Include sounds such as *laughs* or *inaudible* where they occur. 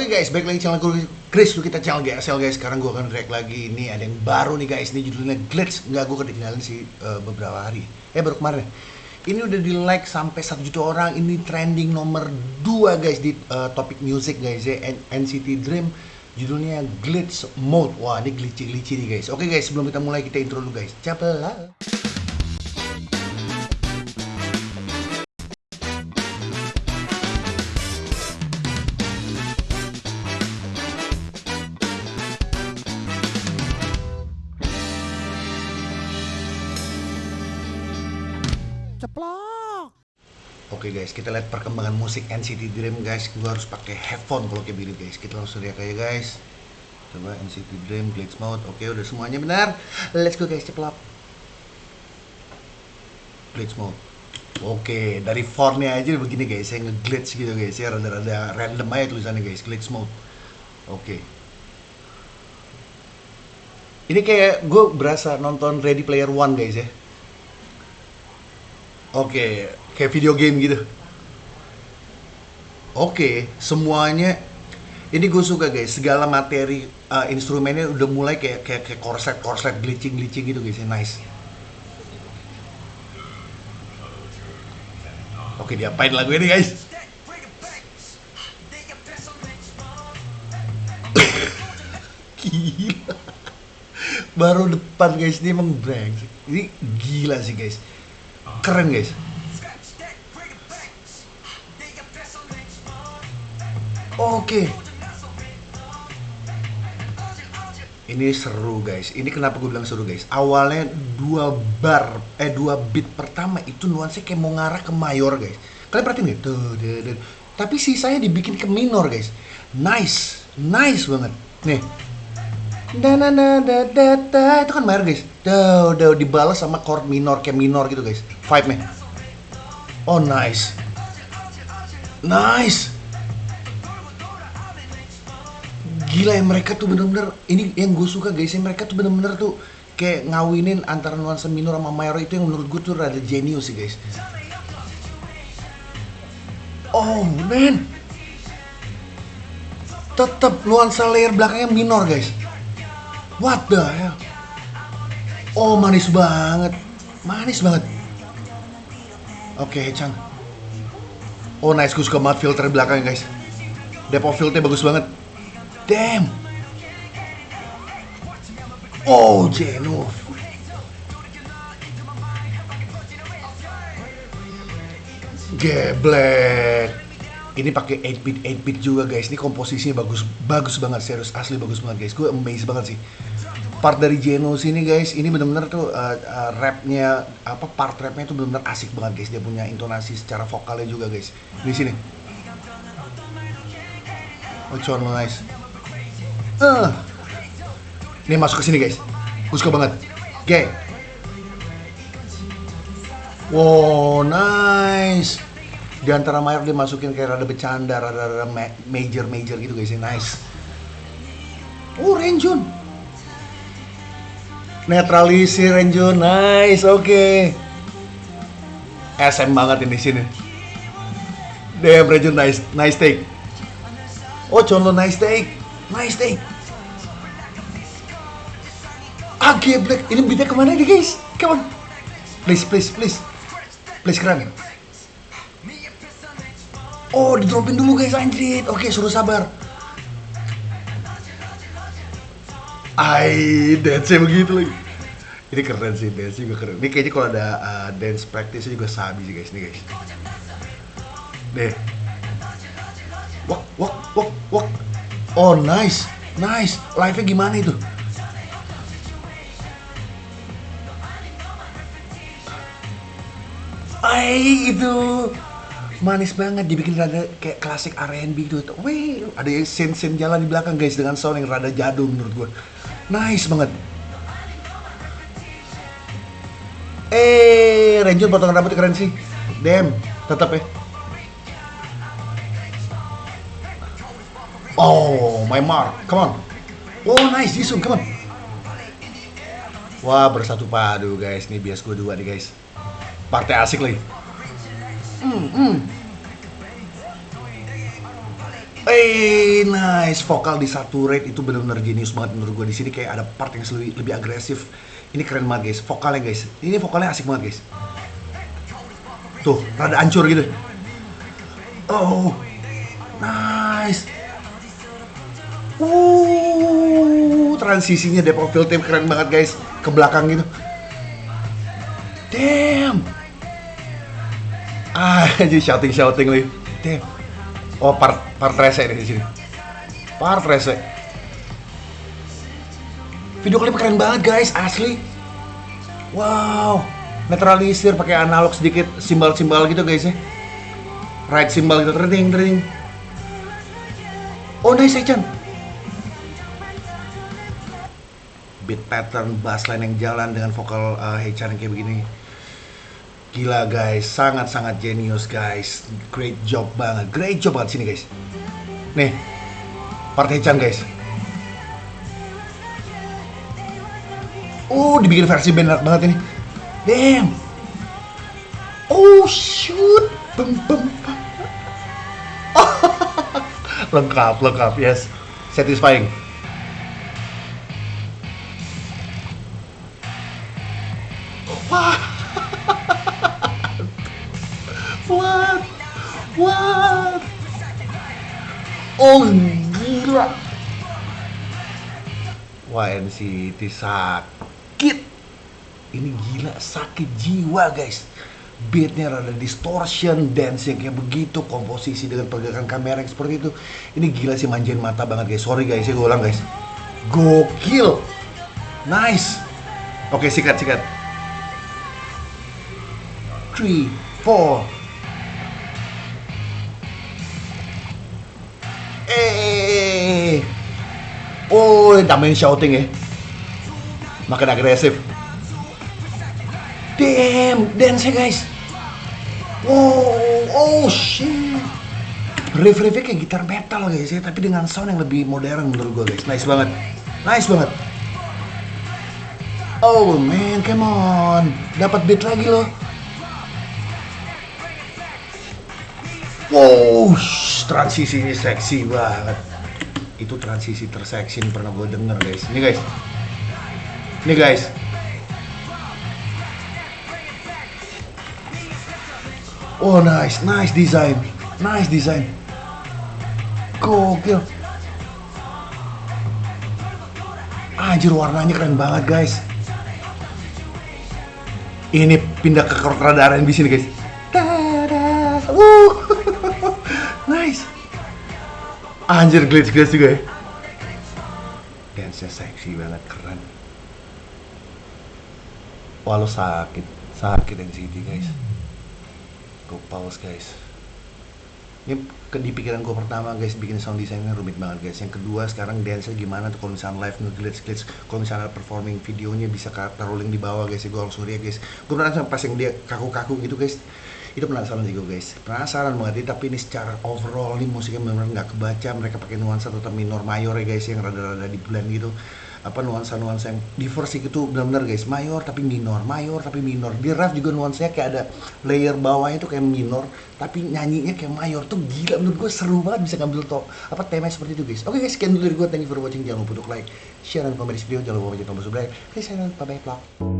Oke guys, balik lagi channel gue Chris, lu kita channel GSL guys. Sekarang gue akan react lagi, ini ada yang baru nih guys. Ini judulnya Glitch, nggak gue ketinggalan sih uh, beberapa hari. Eh baru kemarin. Ini udah di like sampai 1 juta orang. Ini trending nomor 2 guys di uh, topik music guys ya. NCT Dream. Judulnya Glitch Mode. Wah ini glitchy-glitchy nih guys. Oke guys, sebelum kita mulai kita intro dulu guys. Capela ceplok Oke guys, kita lihat perkembangan musik NCT Dream guys. Gua harus pakai headphone kalau kayak gini guys. Kita langsung lihat kayak guys. Coba NCT Dream glitch mode. Oke, udah semuanya benar. Let's go guys, ceplok. Glitch mode. Oke, dari fontnya aja begini guys. Saya nge-glitch gitu guys. Ya rada-rada random aja tulisannya guys. Glitch mode. Oke. Ini kayak gue berasa nonton Ready Player One guys ya. Oke, kayak video game gitu. Oke, semuanya ini gue suka guys. Segala materi uh, instrumennya udah mulai kayak kayak kayak korset korset glitching glitching gitu guys. Nice. Oke, diapain lagu ini guys? Gila. Baru depan guys, ini emang brengsek. Ini gila sih guys keren guys. Oke. Ini seru guys. Ini kenapa gue bilang seru guys? Awalnya dua bar eh dua beat pertama itu nuansanya kayak mau ngarah ke mayor guys. Kalian perhatiin nggak? Tuh, tuh, tuh. tapi sisanya dibikin ke minor guys. Nice. Nice banget. Nih da da da da da da. Itu kan mayor guys. Udah udah dibalas sama chord minor kayak minor gitu guys. Vibe nya oh nice. Nice. Gila ya mereka tuh bener-bener ini yang gue suka guys ya mereka tuh bener-bener tuh kayak ngawinin antara nuansa minor sama mayor itu yang menurut gue tuh rada genius sih guys. Oh man tetap nuansa layer belakangnya minor guys What the hell? Oh manis banget, manis banget. Oke, okay, Chan. Oh nice, gue suka banget filter belakangnya guys. Depth of filternya bagus banget. Damn. Oh, Jenu. Geblek ini pakai 8 bit 8 bit juga guys ini komposisinya bagus bagus banget serius asli bagus banget guys gue amazed banget sih part dari Geno sini guys ini bener-bener tuh uh, uh, rapnya apa part rapnya tuh bener-bener asik banget guys. Dia punya intonasi secara vokalnya juga guys. Di sini. Oh cuan nice. Uh. ini masuk ke sini guys. Gue suka banget. Oke. Okay. wow nice. Di antara mayor dia masukin kayak rada bercanda, rada, rada major major gitu guys, nice. Oh Renjun, netralisir Renjun, nice, oke. Okay. SM banget ini sini. Damn Renjun, nice, nice take. Oh Conlo nice take, nice take. Ah Black, ini beatnya ke mana nih guys? Come on, please, please, please, please keren. Oh, di dulu guys anjrit. Oke, suruh sabar. Ai, dance begitu lagi. Ini keren sih, dance juga keren. Ini kayaknya kalau ada uh, dance practice juga sabi sih guys, nih guys. Deh. Wak, wak, wak, wak. Oh, nice. Nice. Live-nya gimana itu? Ai, itu manis banget dibikin rada kayak klasik R&B gitu wih ada scene-scene jalan di belakang guys dengan sound yang rada jadul menurut gue nice banget. Eh Ranger potongan rambut keren sih. Damn tetap ya. Oh my mark. Come on. Oh nice Jisung come on. Wah bersatu padu guys. Ini bias gue dua nih guys. Partai asik lagi. Hmm, hmm. Eh, nice. Vokal di satu rate itu benar-benar jenius banget menurut gue di sini kayak ada part yang lebih, lebih agresif. Ini keren banget guys. Vokalnya guys. Ini vokalnya asik banget guys. Tuh, rada hancur gitu. Oh, nice. Uh, transisinya of Field Team keren banget guys. Ke belakang gitu. Damn. Ah, *laughs* jadi shouting shouting nih. Damn. Oh, part part rese di sini. Part rese. Video klip keren banget guys, asli. Wow, netralisir pakai analog sedikit simbol-simbol gitu guys ya. Right simbol gitu, trending, trending. Oh nice Echan. Beat pattern bass line yang jalan dengan vokal uh, Hechan yang kayak begini. Gila guys, sangat-sangat genius guys. Great job banget, great job banget sini guys. Nih, part Hechan guys. Oh, dibikin versi band banget ini. Damn. Oh shoot. Bum, bum. *laughs* lengkap, lengkap. Yes. Satisfying. Oh gila. Wah NCT sakit. Ini gila sakit jiwa guys. Beatnya rada distortion, dance yang kayak begitu, komposisi dengan pergerakan kamera yang seperti itu. Ini gila sih manjain mata banget guys. Sorry guys, ya gue ulang guys. Gokil. Nice. Oke, sikat, sikat. 3, 4, Eh, oh, tambahin shouting ya. Makin agresif. Damn, dance ya guys. Wow, oh shit. Riff-riffnya kayak gitar metal guys ya, tapi dengan sound yang lebih modern menurut gue guys. Nice banget. Nice banget. Oh man, come on. Dapat beat lagi loh. Wow, transisinya seksi banget. Itu transisi terseksi yang pernah gue denger guys. Ini guys. Ini guys. Oh nice, nice design, nice design. Gokil. Anjir warnanya keren banget guys. Ini pindah ke rada R&B sini guys. Tada. Wuh. Anjir glitch-glitch juga ya. Dance-nya seksi banget, keren. Lo sakit, sakit NCT guys. Go pause guys. Ini di pikiran gue pertama guys bikin sound desainnya rumit banget guys. Yang kedua sekarang dance gimana tuh kalau misalnya live nge-glitch glitch kalau misalnya performing videonya bisa taruh link di bawah guys ya gue langsung lihat guys. Gue penasaran pas yang dia kaku-kaku gitu guys itu penasaran gue guys. Penasaran banget tapi ini secara overall ini musiknya benar-benar nggak kebaca. Mereka pakai nuansa tetap minor mayor ya guys yang rada-rada di blend gitu. Apa nuansa-nuansa yang diversi itu benar-benar guys. Mayor tapi minor. Mayor tapi minor. Di rap juga nuansanya kayak ada layer bawahnya itu kayak minor tapi nyanyinya kayak mayor. Tuh gila menurut gue seru banget bisa ngambil to apa tema seperti itu guys. Oke guys sekian dulu dari gue thank you for watching. Jangan lupa untuk like share dan komen di video. Jangan lupa untuk tombol subscribe oke saya bye bye